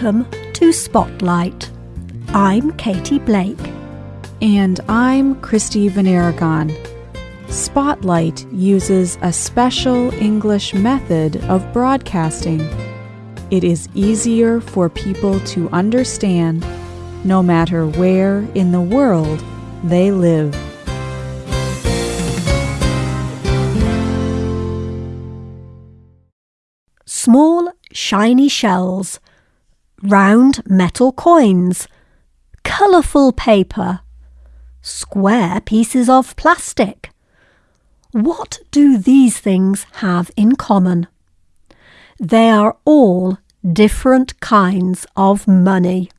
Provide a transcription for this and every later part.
Welcome to Spotlight. I'm Katie Blake. And I'm Christy VanArragon. Spotlight uses a special English method of broadcasting. It is easier for people to understand no matter where in the world they live. Small, shiny shells, round metal coins, colourful paper, square pieces of plastic. What do these things have in common? They are all different kinds of money.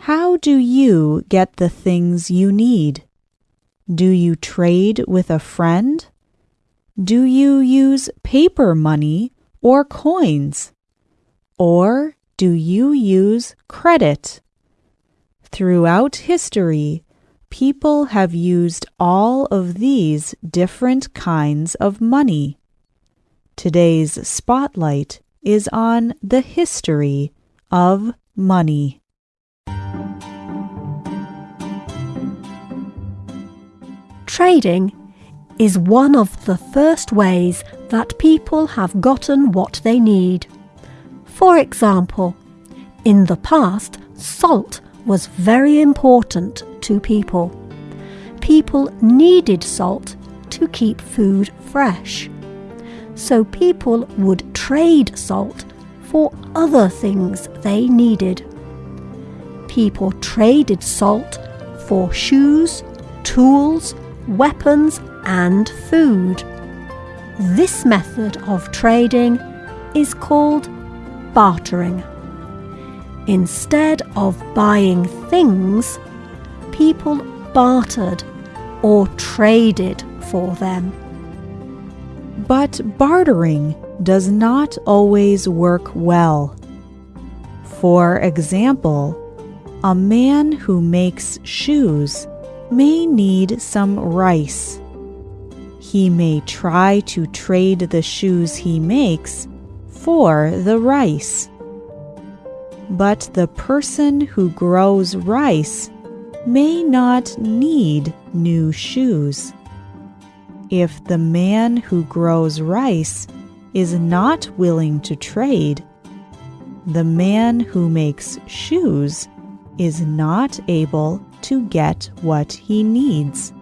How do you get the things you need? Do you trade with a friend? Do you use paper money or coins? Or do you use credit? Throughout history, people have used all of these different kinds of money. Today's spotlight is on the history of money. Trading is one of the first ways that people have gotten what they need. For example, in the past, salt was very important to people. People needed salt to keep food fresh. So people would trade salt for other things they needed. People traded salt for shoes, tools, weapons, and food. This method of trading is called bartering. Instead of buying things, people bartered or traded for them. But bartering does not always work well. For example, a man who makes shoes may need some rice. He may try to trade the shoes he makes for the rice. But the person who grows rice may not need new shoes. If the man who grows rice is not willing to trade, the man who makes shoes is not able to get what he needs.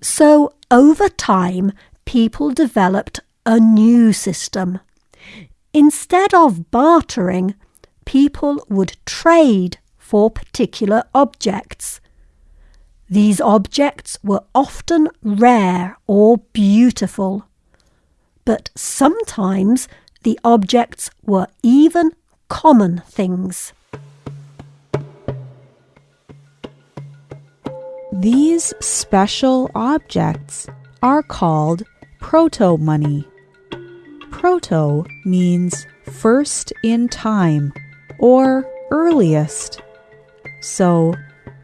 So, over time, people developed a new system. Instead of bartering, people would trade for particular objects. These objects were often rare or beautiful, but sometimes the objects were even common things. These special objects are called proto money. Proto means first in time or earliest. So,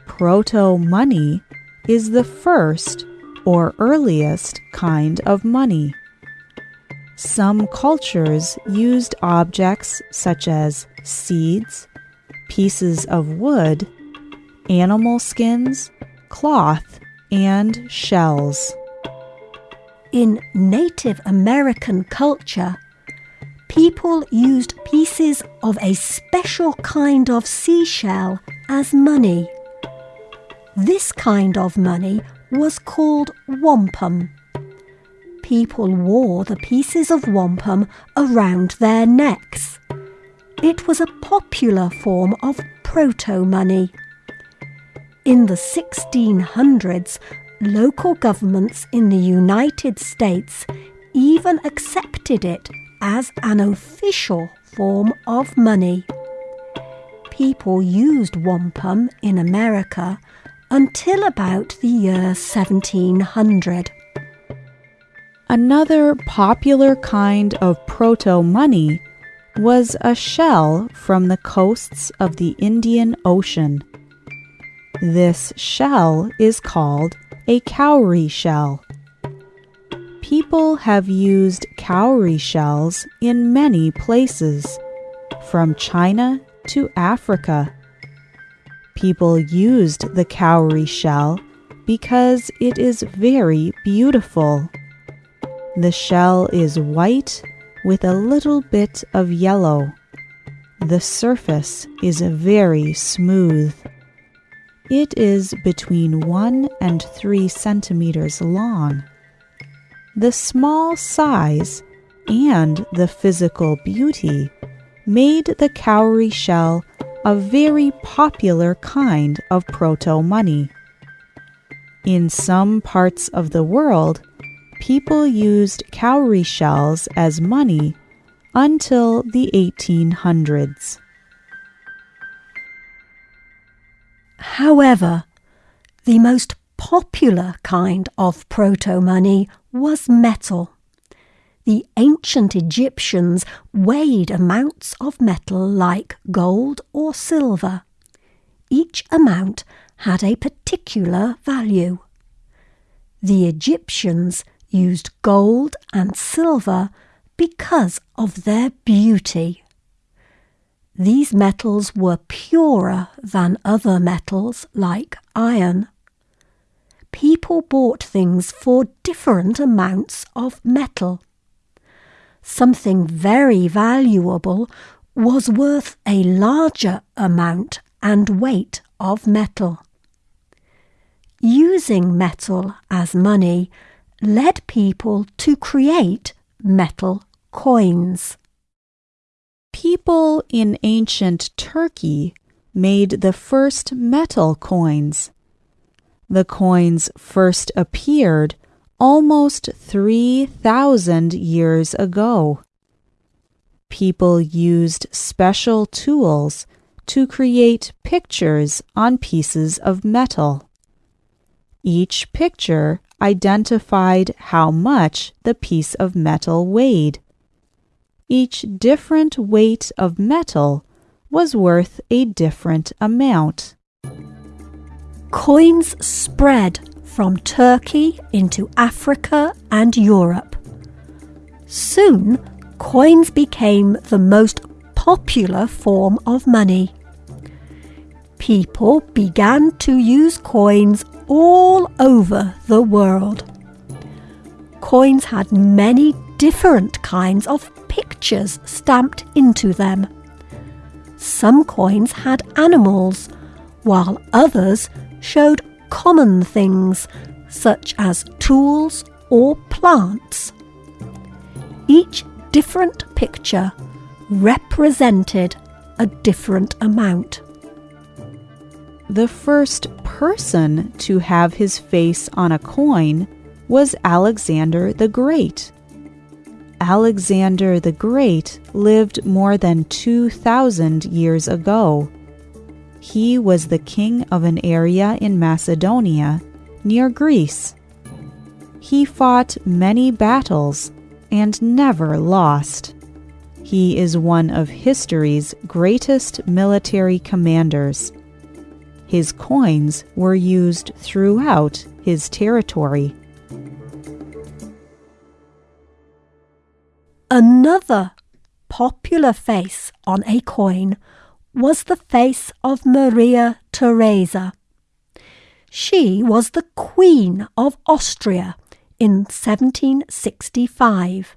proto money is the first or earliest kind of money. Some cultures used objects such as seeds, pieces of wood, animal skins, cloth, and shells. In Native American culture, people used pieces of a special kind of seashell as money. This kind of money was called wampum. People wore the pieces of wampum around their necks. It was a popular form of proto money. In the 1600s, local governments in the United States even accepted it as an official form of money. People used wampum in America until about the year 1700. Another popular kind of proto money was a shell from the coasts of the Indian Ocean. This shell is called a cowrie shell. People have used cowrie shells in many places, from China to Africa. People used the cowrie shell because it is very beautiful. The shell is white with a little bit of yellow. The surface is very smooth. It is between 1 and 3 centimeters long. The small size and the physical beauty made the cowrie shell a very popular kind of proto money. In some parts of the world, people used cowrie shells as money until the 1800s. However, the most popular kind of proto money was metal. The ancient Egyptians weighed amounts of metal like gold or silver. Each amount had a particular value. The Egyptians used gold and silver because of their beauty. These metals were purer than other metals like iron. People bought things for different amounts of metal. Something very valuable was worth a larger amount and weight of metal. Using metal as money led people to create metal coins. People in ancient Turkey made the first metal coins. The coins first appeared almost 3,000 years ago. People used special tools to create pictures on pieces of metal. Each picture identified how much the piece of metal weighed. Each different weight of metal was worth a different amount. Coins spread from Turkey into Africa and Europe. Soon, coins became the most popular form of money. People began to use coins all over the world. Coins had many different kinds of pictures stamped into them. Some coins had animals, while others showed common things such as tools or plants. Each different picture represented a different amount. The first person to have his face on a coin was Alexander the Great. Alexander the Great lived more than 2,000 years ago. He was the king of an area in Macedonia near Greece. He fought many battles and never lost. He is one of history's greatest military commanders. His coins were used throughout his territory. Another popular face on a coin was the face of Maria Theresa. She was the Queen of Austria in 1765.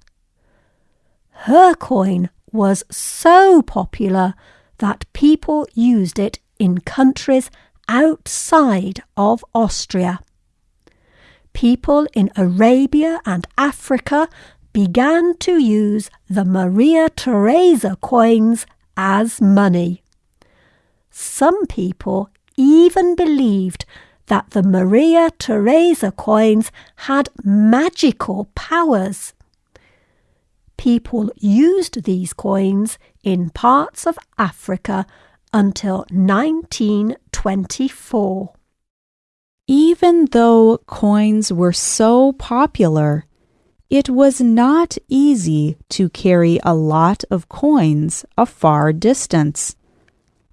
Her coin was so popular that people used it in countries outside of Austria. People in Arabia and Africa began to use the Maria Theresa coins as money. Some people even believed that the Maria Theresa coins had magical powers. People used these coins in parts of Africa until 1924. Even though coins were so popular, it was not easy to carry a lot of coins a far distance.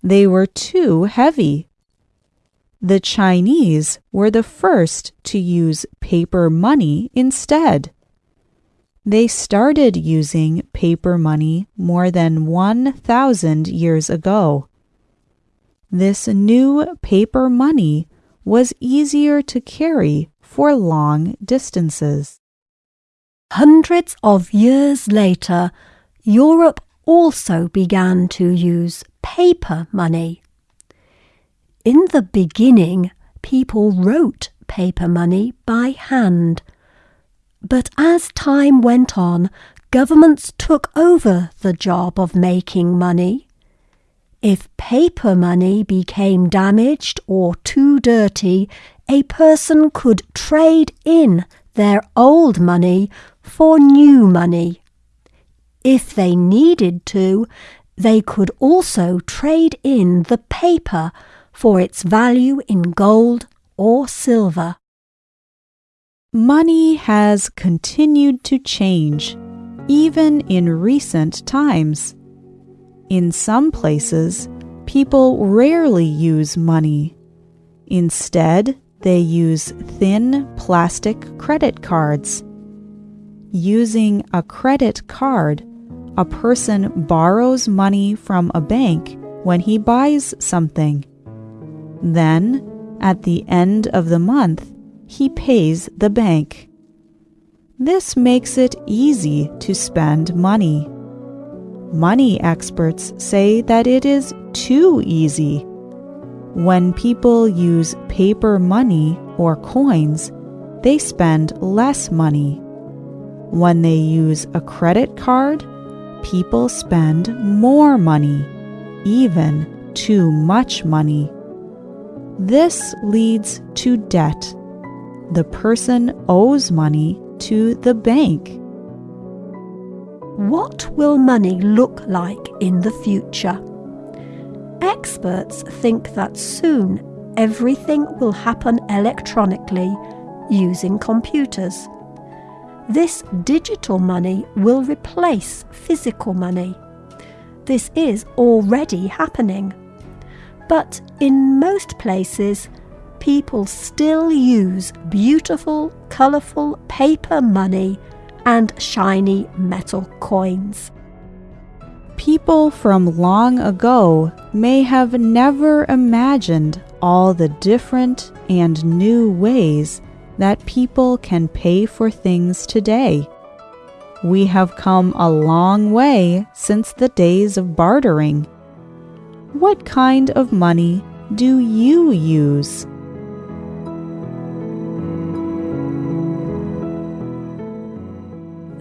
They were too heavy. The Chinese were the first to use paper money instead. They started using paper money more than 1,000 years ago. This new paper money was easier to carry for long distances. Hundreds of years later, Europe also began to use paper money. In the beginning, people wrote paper money by hand. But as time went on, governments took over the job of making money. If paper money became damaged or too dirty, a person could trade in their old money for new money. If they needed to, they could also trade in the paper for its value in gold or silver. Money has continued to change, even in recent times. In some places, people rarely use money. Instead, they use thin plastic credit cards. Using a credit card, a person borrows money from a bank when he buys something. Then, at the end of the month, he pays the bank. This makes it easy to spend money. Money experts say that it is too easy. When people use paper money or coins, they spend less money. When they use a credit card, people spend more money, even too much money. This leads to debt the person owes money to the bank. What will money look like in the future? Experts think that soon everything will happen electronically using computers. This digital money will replace physical money. This is already happening. But in most places, people still use beautiful, colourful paper money and shiny metal coins. People from long ago may have never imagined all the different and new ways that people can pay for things today. We have come a long way since the days of bartering. What kind of money do you use?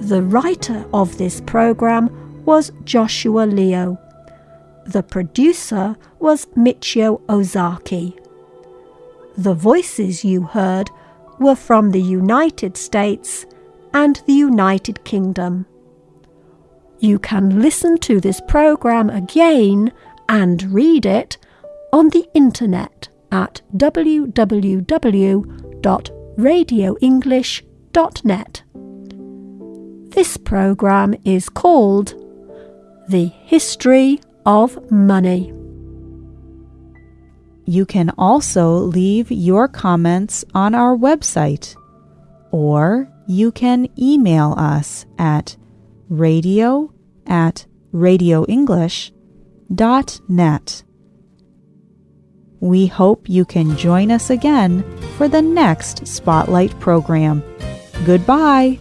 The writer of this program was Joshua Leo. The producer was Michio Ozaki. The voices you heard were from the United States and the United Kingdom. You can listen to this program again and read it on the internet at www.radioenglish.net. This program is called The History of Money. You can also leave your comments on our website, or you can email us at radio at radioenglish.net. We hope you can join us again for the next Spotlight program. Goodbye.